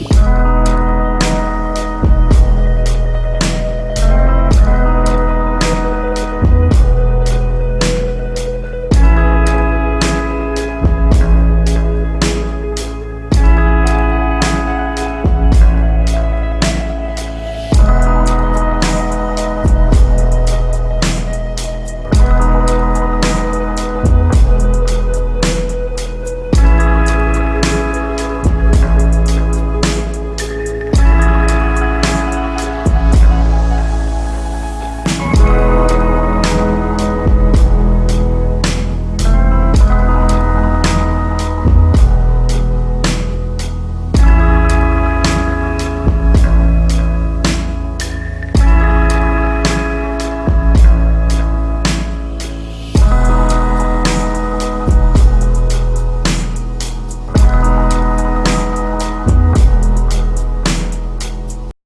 Oh.